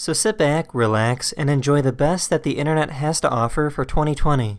So sit back, relax, and enjoy the best that the internet has to offer for 2020.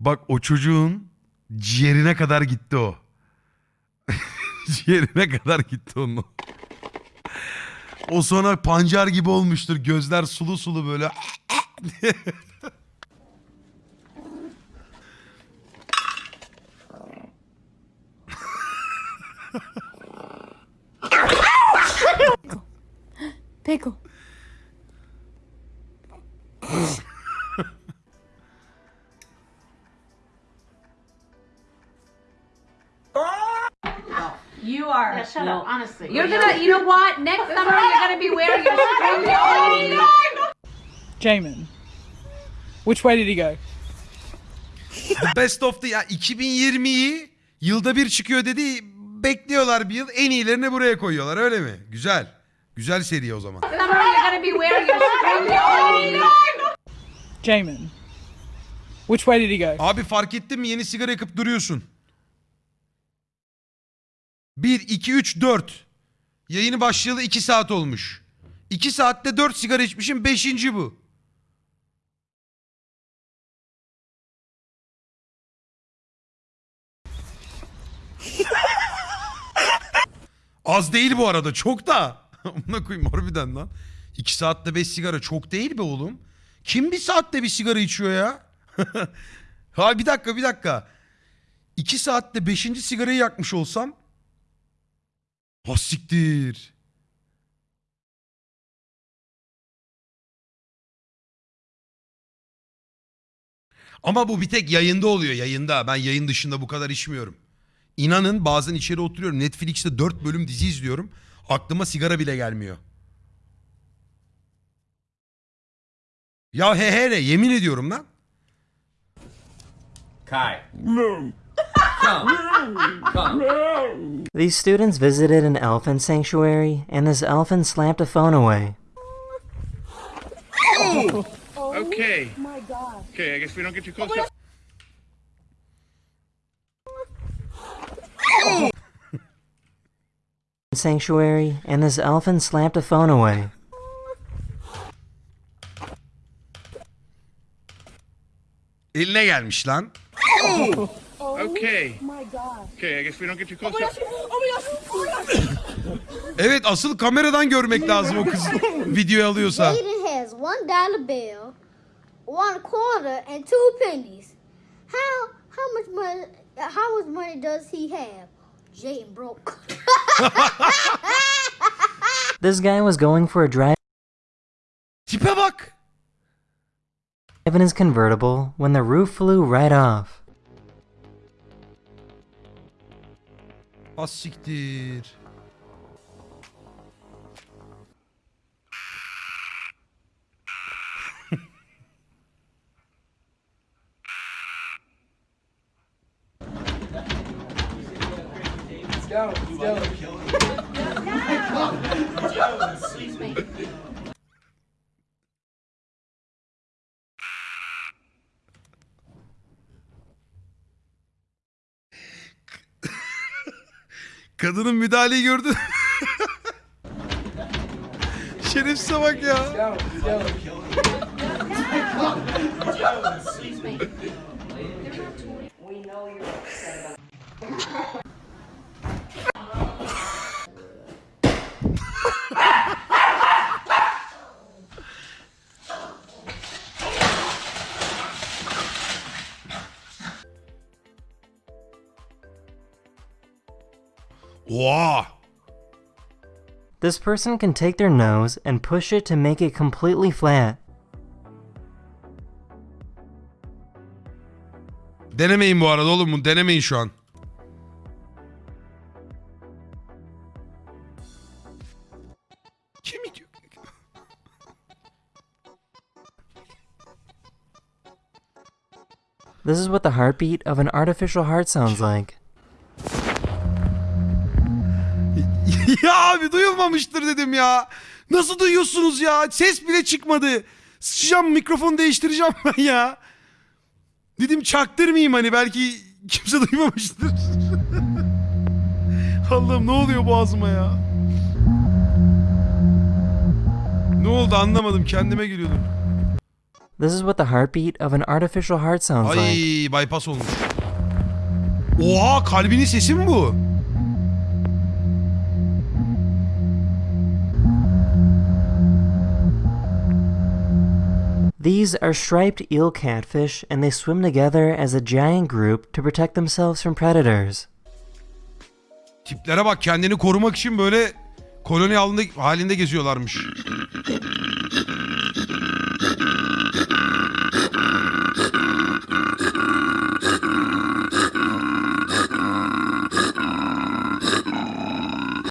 Bak o çocuğun ciğerine kadar gitti o. ciğerine kadar gitti onun. O sonra pancar gibi olmuştur. Gözler sulu sulu böyle. Pickle. You are. Yeah, shut up, honestly. You're gonna. You know what? Next summer you're gonna be wearing your string beanie. Jamin. Which way did he go? The Best of the ya 2020'yi yılda bir çıkıyor dedi. Bekliyorlar bir yıl. En iyilerini buraya koyuyorlar öyle mi? Güzel. Güzel seri o zaman. Summer you're gonna be wearing your string beanie. Jamin. Which way did he go? Abi fark ettin mi yeni sigara yakıp duruyorsun. 1, 2, 3, 4. Yayını başlayalı 2 saat olmuş. 2 saatte 4 sigara içmişim 5. bu. Az değil bu arada çok da. Amına koyayım harbiden lan. 2 saatte 5 sigara çok değil be oğlum. Kim bir saatte bir sigara içiyor ya? ha bir dakika bir dakika. 2 saatte 5. sigarayı yakmış olsam. Ha siktir. Ama bu bir tek yayında oluyor yayında. Ben yayın dışında bu kadar içmiyorum. İnanın bazen içeri oturuyorum. Netflix'te 4 bölüm dizi izliyorum. Aklıma sigara bile gelmiyor. Ya he he ne yemin ediyorum lan. Kai. Come. Come. These students visited an elephant sanctuary, and this elephant slapped a phone away. Oh. Okay. Okay, I guess we don't get too close. up. Sanctuary, and this elephant slapped a phone away. Eline gelmiş lan. Okay. my god. Okay, I guess we don't get too close. up. Evet asıl kameradan görmek lazım o kız videoyu alıyorsa. Jaden has one dollar bill, one quarter, and two pennies. How how much money? How much money does he have? Jaden broke. This guy was going for a drive Tipe bak. in his convertible when the roof flew right off. Az siktir. Kadının müdahaleyi gördün. Şerefsize bak ya. This person can take their nose and push it to make it completely flat. Denemeyin bu arada oğlum bunu denemeyin şu an. Kim? This is what the heartbeat of an artificial heart sounds like. ya abi duyulmamıştır dedim ya. Nasıl duyuyorsunuz ya? Ses bile çıkmadı. Sıçacağım mikrofonu değiştireceğim ben ya. Dedim çaktırmayayım hani belki kimse duymamıştır. Allah'ım ne oluyor boğazıma ya? Ne oldu anlamadım kendime geliyordum. This is what the heartbeat of an artificial heart sounds like. Ay bypass olmuş. Oha kalbinin sesi mi bu? These are striped eel catfish, and they swim together as a giant group to protect themselves from predators. Tiplere bak kendini korumak için böyle koloni halinde, halinde geziyorlarmış.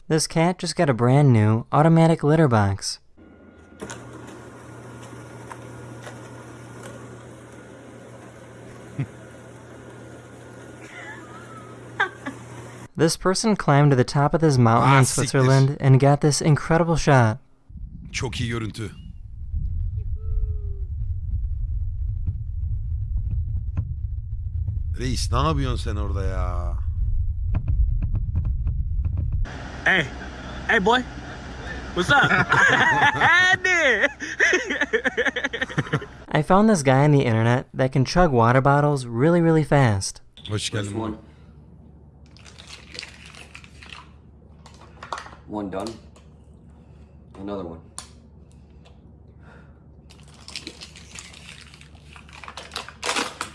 This cat just got a brand new automatic litter box. This person climbed to the top of this mountain Ah, in siktir. Switzerland and got this incredible shot. Çok iyi görüntü. Reis ne yapıyorsun sen orada ya? Hey, hey, boy. What's up? Andy. I found this guy on the internet that can chug water bottles really, really fast. Hoş geldin. One. One done. Another one.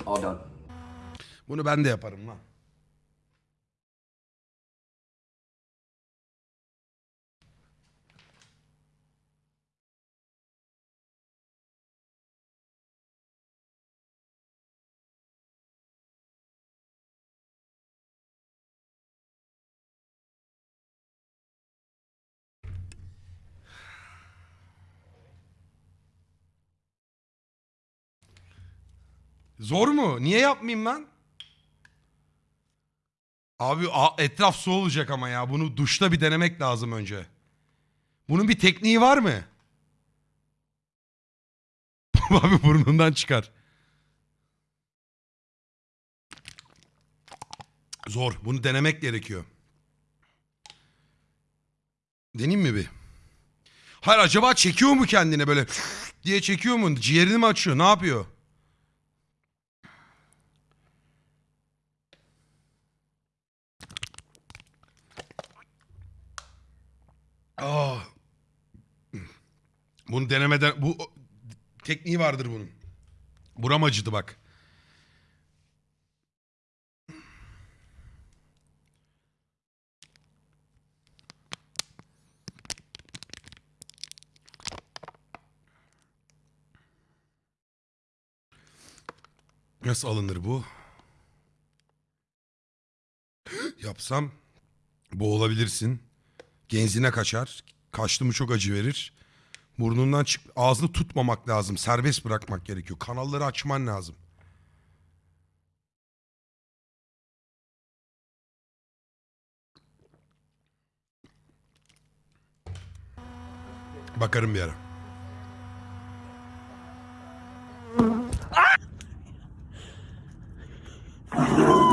All done. Bunu ben de yaparım lan. Zor mu? Niye yapmayayım lan? Abi etraf su olacak ama ya. Bunu duşta bir denemek lazım önce. Bunun bir tekniği var mı? Abi burnundan çıkar. Zor. Bunu denemek gerekiyor. Deneyim mi bir? Hayır acaba çekiyor mu kendine böyle diye çekiyor mu? Ciğerini mi açıyor? Ne yapıyor? Ah. Bunu denemeden bu tekniği vardır bunun. Buram acıdı bak. Nasıl alınır bu? Yapsam boğulabilirsin. Genzine kaçar. Kaçtı mı çok acı verir. Burnundan çık ağzını tutmamak lazım. Serbest bırakmak gerekiyor. Kanalları açman lazım. Bakarım bir ara. Yeah.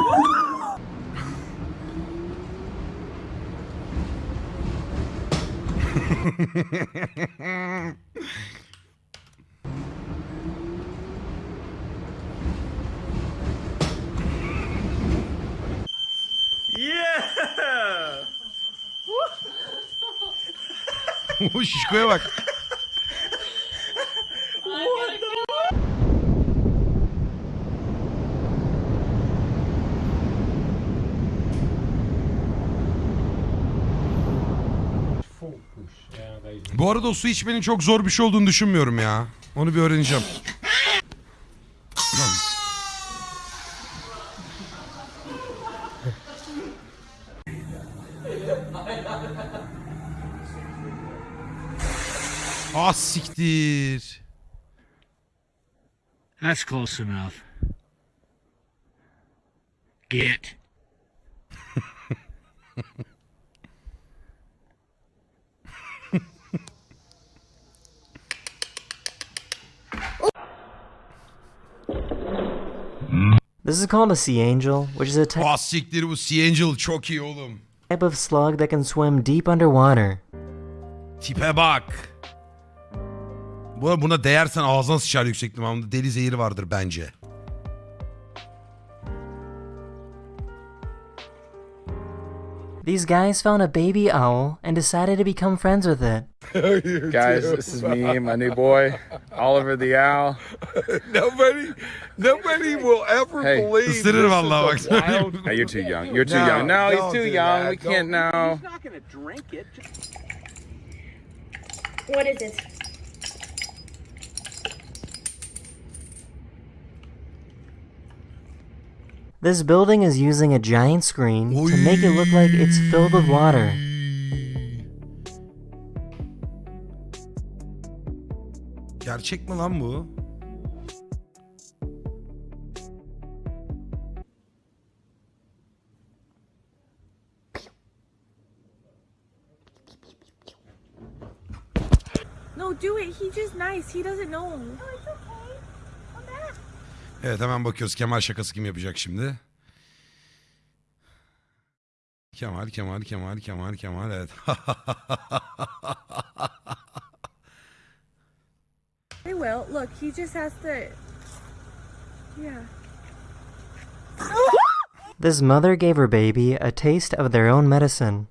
Uși, școevac! Bu arada o su içmenin çok zor bir şey olduğunu düşünmüyorum ya. Onu bir öğreneceğim. Ah siktir. That's close enough. Get. This is called a sea angel, which is a type Ah siktir bu Sea Angel çok iyi oğlum. of slug that can swim deep underwater. Tipe bak. Bu buna değersen ağzına sıçar yüksek ihtimalle. Deli zehiri vardır bence. These guys found a baby owl and decided to become friends with it. Guys, this is me and my new boy, Oliver the Owl. Nobody, nobody will ever Hey. believe Isırır this vallahi is wild. No, you're too young. You're too No, young. No, he's too young. that. We can't now. not gonna drink it. What is it? This building is using a giant screen to make it look like it's filled with water. Gerçek mi lan bu? No, do it. He's just nice. He doesn't know. Evet hemen bakıyoruz Kemal şakası kim yapacak şimdi. Kemal, Kemal, Kemal, Kemal, Kemal evet. I will. Look, he just has to. Yeah. This mother gave her baby a taste of their own medicine.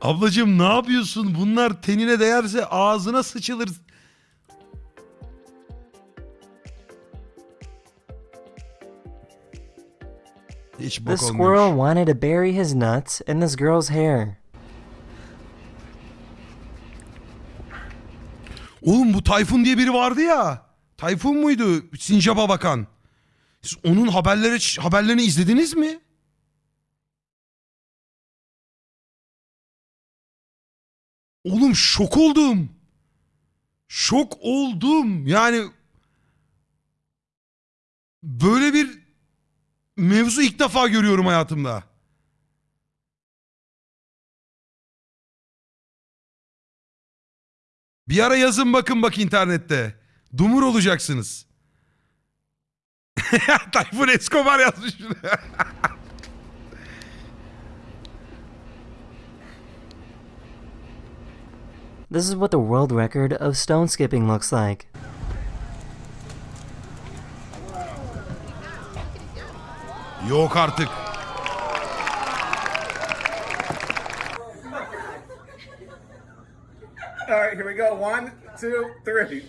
Ablacığım ne yapıyorsun? Bunlar tenine değerse ağzına sıçılır. Hiç bok squirrel olmuyormuş. wanted to bury his nuts in this girl's hair. Oğlum bu Tayfun diye biri vardı ya. Tayfun muydu? Sincap'a bakan. Siz onun haberleri haberlerini izlediniz mi? Oğlum şok oldum. Şok oldum. Yani böyle bir mevzu ilk defa görüyorum hayatımda. Bir ara yazın bakın bak internette. Dumur olacaksınız. Tayfun Escobar yazmış. This is what the world record of stone skipping looks like. Yok artık. All right, here we go. One, two, three.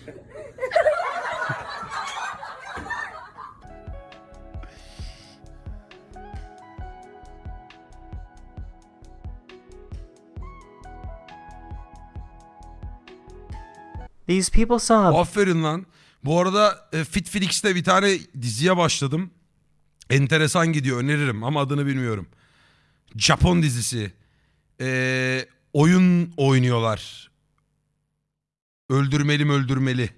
These people saw Aferin lan. Bu arada e, Fitflix'te bir tane diziye başladım. Enteresan gidiyor öneririm ama adını bilmiyorum. Japon dizisi. Ee, oyun oynuyorlar. Öldürmeli mi öldürmeli.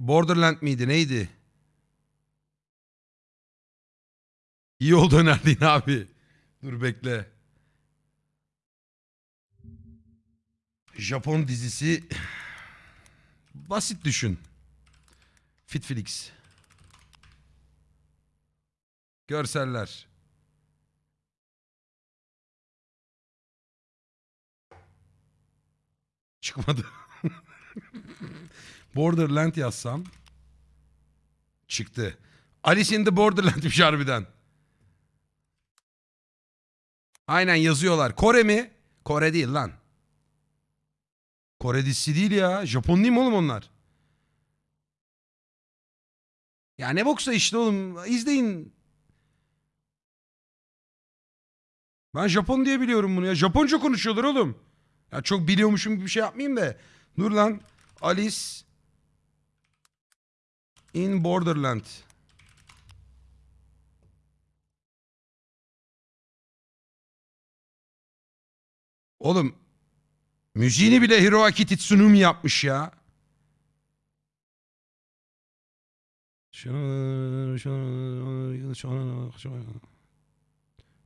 Borderland miydi neydi? İyi oldu önerdiğin abi. Dur bekle. Japon dizisi basit düşün. Fitflix. Görseller. Çıkmadı. Borderland yazsam çıktı. Alice in the Borderland'miş harbiden. Aynen yazıyorlar. Kore mi? Kore değil lan. Kore dizisi değil ya. Japon değil mi oğlum onlar? Ya ne boksa işte oğlum. İzleyin. Ben Japon diye biliyorum bunu ya. Japonca konuşuyorlar oğlum. Ya çok biliyormuşum gibi bir şey yapmayayım da. Dur lan. Alice in Borderland. Oğlum müziğini bile Hiroaki yapmış ya.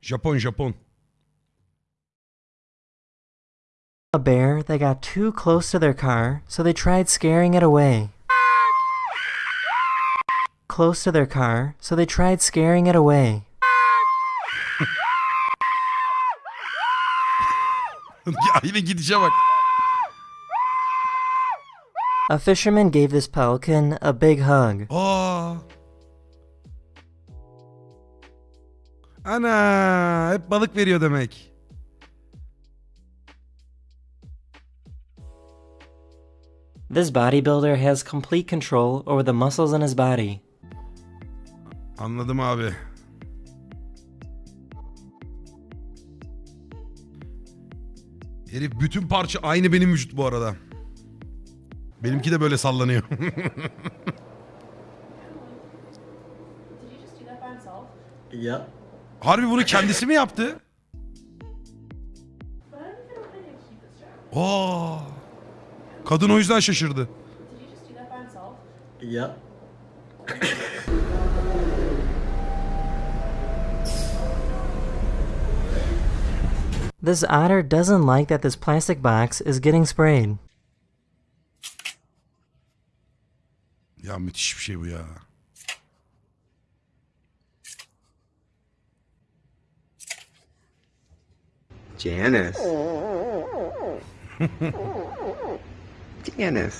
Japon Japon. A bear that got too close to their car, so they tried scaring it away. Close to their car, so they tried scaring it away. Ya yine gidişe bak. A fisherman gave this pelican a big hug. Aa. Ana hep balık veriyor demek. This bodybuilder has complete control over the muscles in his body. Anladım abi. Herif bütün parça aynı benim vücut bu arada. Benimki de böyle sallanıyor. Yep. Harbi bunu kendisi mi yaptı? Aa. Kadın o yüzden şaşırdı. Yep. This otter doesn't like that this plastic box is getting sprayed. Ya müthiş bir şey bu ya. Janice. Janice.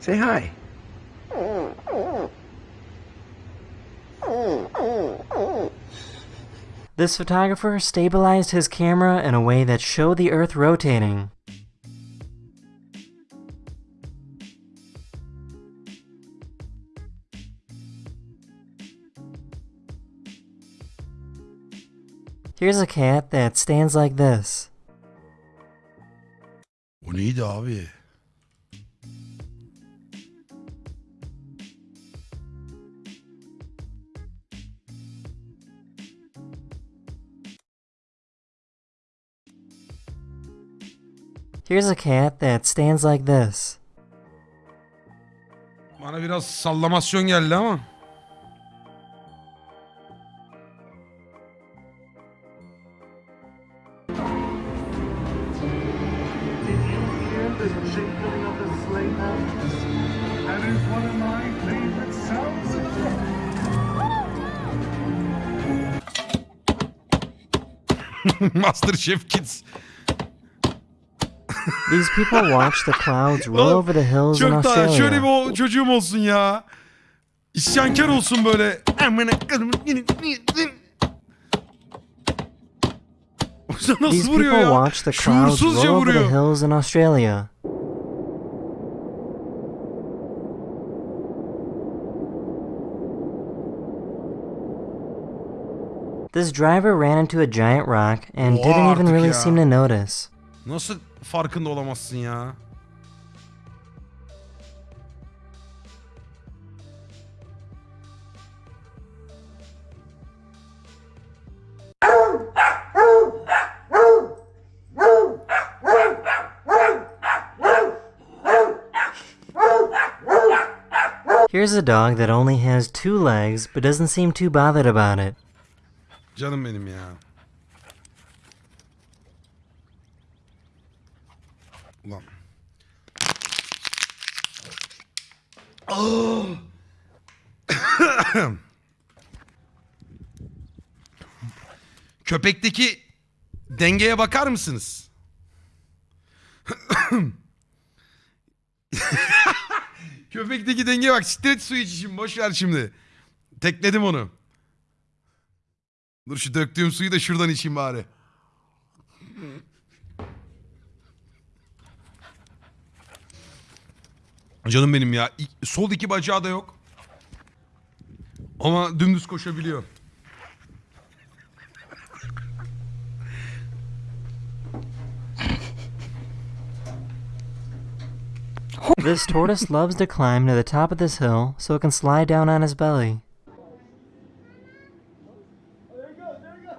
Say hi. This photographer stabilized his camera in a way that showed the Earth rotating. Here's a cat that stands like this. Here's a cat that stands like this. Bana biraz sallamasyon geldi ama. That is one These people watch the clouds roll Oğlum, over the hills in Çok şöyle Australia. bir o- çocuğum olsun ya. İsyankar olsun böyle. These people ya? watch the clouds Şuursuzca roll over the vuruyor. hills in Australia. This driver ran into a giant rock and Oha didn't even artık really ya. seem to notice. Nasıl farkında olamazsın ya? Here's a dog that only has two legs but doesn't seem too bothered about it. Canım benim ya. Ulan. Köpekteki dengeye bakar mısınız? Köpekteki dengeye bak. Stret su iç. Boş ver şimdi. Tekledim onu. Dur şu döktüğüm suyu da şuradan içeyim bari. Canım benim ya. Sol iki bacağı da yok. Ama dümdüz koşabiliyor. This tortoise loves to climb to the top of this hill so it can slide down on his belly.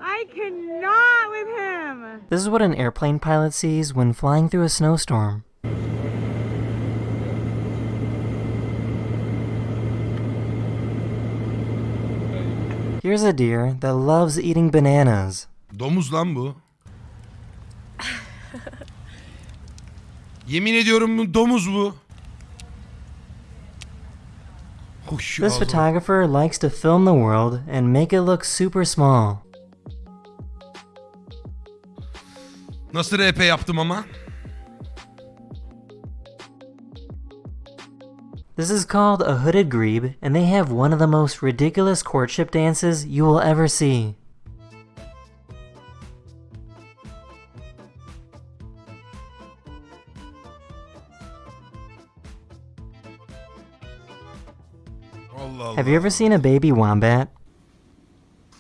I cannot with him! This is what an airplane pilot sees when flying through a snowstorm. Here's a deer that loves eating bananas. Domuz lan bu. Yemin ediyorum bu domuz bu. Hoş This photographer likes to film the world and make it look super small. Nasıl RP yaptım ama? This is called a hooded grebe, and they have one of the most ridiculous courtship dances you will ever see. Have you ever seen a baby wombat?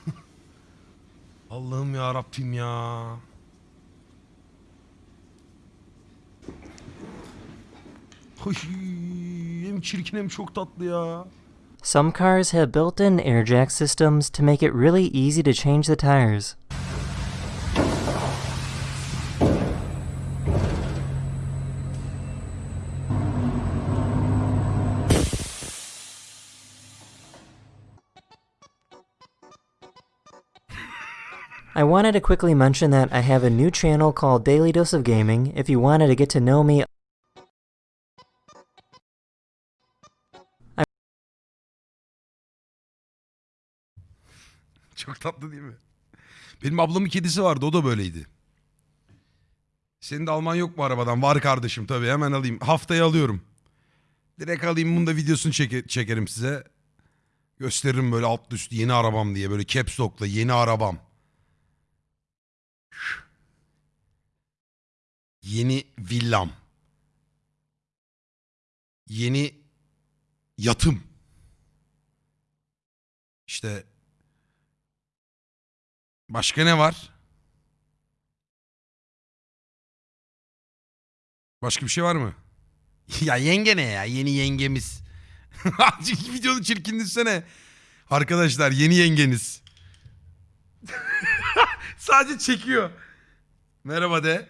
Allah'ım çirkin hem çok tatlı ya. Some cars have built-in air jack systems to make it really easy to change the tires. I wanted to quickly mention that I have a new channel called Daily Dose of Gaming if you wanted to get to know me Çok tatlı değil mi? Benim ablamın kedisi vardı o da böyleydi. Senin de alman yok mu arabadan? Var kardeşim tabii hemen alayım. Haftaya alıyorum. Direkt alayım bunu da videosunu çeke- çekerim size. Gösteririm böyle alt üst yeni arabam diye böyle caps lock'la yeni arabam. Yeni villam. Yeni yatım. İşte Başka ne var? Başka bir şey var mı? ya yenge ne ya? Yeni yengemiz. Videonun çirkin düşsene. Arkadaşlar yeni yengeniz. Sadece çekiyor. Merhaba de.